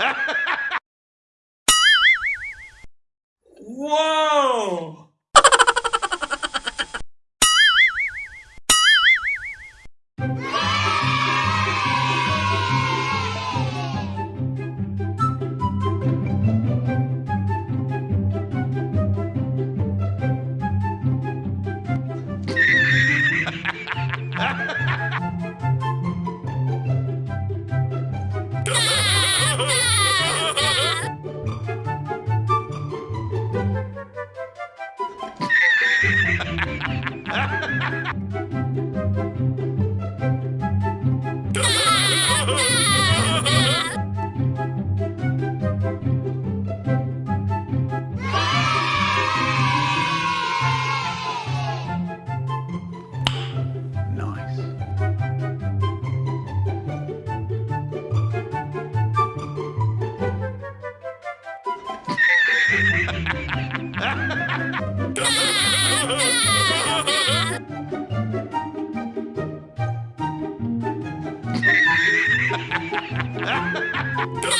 Whoa! Ha ha ha! No!